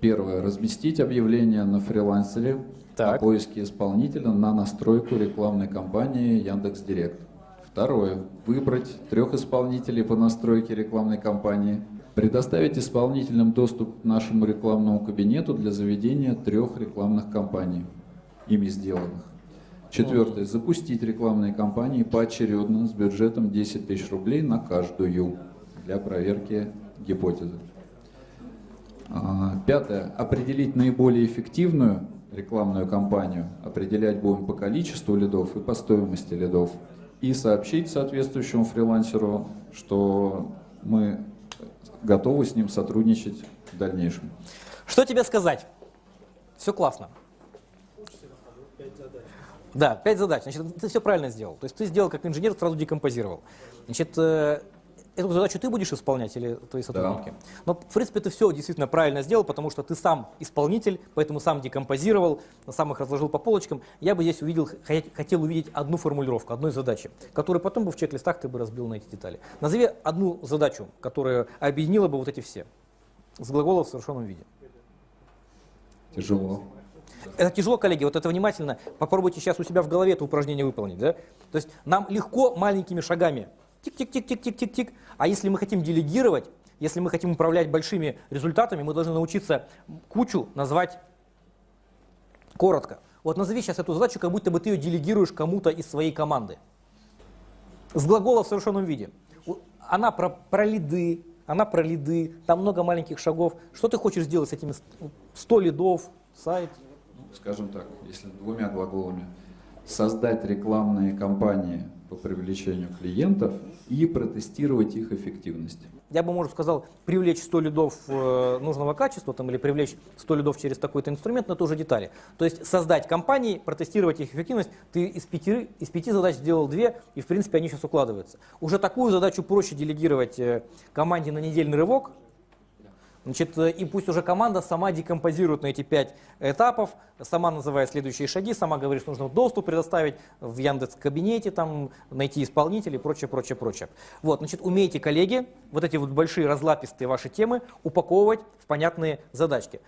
Первое. Разместить объявление на фрилансере Так. о поиске исполнителя на настройку рекламной кампании Яндекс.Директ. Второе. Выбрать трех исполнителей по настройке рекламной кампании. Предоставить исполнителям доступ к нашему рекламному кабинету для заведения трех рекламных кампаний, ими сделанных. Четвертое. Запустить рекламные кампании поочередно с бюджетом 10 тысяч рублей на каждую для проверки гипотезы. А, Пятое. Определить наиболее эффективную рекламную кампанию. Определять будем по количеству лидов и по стоимости лидов. И сообщить соответствующему фрилансеру, что мы готовы с ним сотрудничать в дальнейшем. Что тебе сказать? Все классно. Да, пять задач. Значит, ты все правильно сделал. То есть ты сделал как инженер, сразу декомпозировал. Значит, э, эту задачу ты будешь исполнять или твои сотрудники? Но, в принципе, ты все действительно правильно сделал, потому что ты сам исполнитель, поэтому сам декомпозировал, сам их разложил по полочкам. Я бы здесь увидел, хо- хотел увидеть одну формулировку, одной задачи, которую потом бы в чек-листах ты бы разбил на эти детали. Назови одну задачу, которая объединила бы вот эти все. С глагола в совершенном виде. Тяжело. Это тяжело, коллеги, вот это внимательно. Попробуйте сейчас у себя в голове это упражнение выполнить. Да? То есть нам легко маленькими шагами. Тик-тик-тик-тик-тик-тик-тик. А если мы хотим делегировать, если мы хотим управлять большими результатами, мы должны научиться кучу назвать коротко. Вот назови сейчас эту задачу, как будто бы ты ее делегируешь кому-то из своей команды. С глагола в совершенном виде. Она про, про лиды, она про лиды, там много маленьких шагов. Что ты хочешь сделать с этими ст- 100 лидов, сайт? Ну, скажем так, если двумя глаголами, создать рекламные кампании по привлечению клиентов и протестировать их эффективность. Я бы, может, сказал, привлечь 100 лидов э, нужного качества там, или привлечь 100 лидов через такой-то инструмент, но это уже детали. То есть создать компании, протестировать их эффективность. Ты из пяти, из пяти задач сделал две, и в принципе они сейчас укладываются. Уже такую задачу проще делегировать э, команде на недельный рывок, Значит, э, и пусть уже команда сама декомпозирует на эти пять этапов, сама называет следующие шаги, сама говорит, что нужно доступ предоставить в Яндекс кабинете, там, найти исполнителей и прочее, прочее, прочее. Вот, значит, умеете, коллеги, вот эти вот большие разлапистые ваши темы упаковывать в понятные задачки.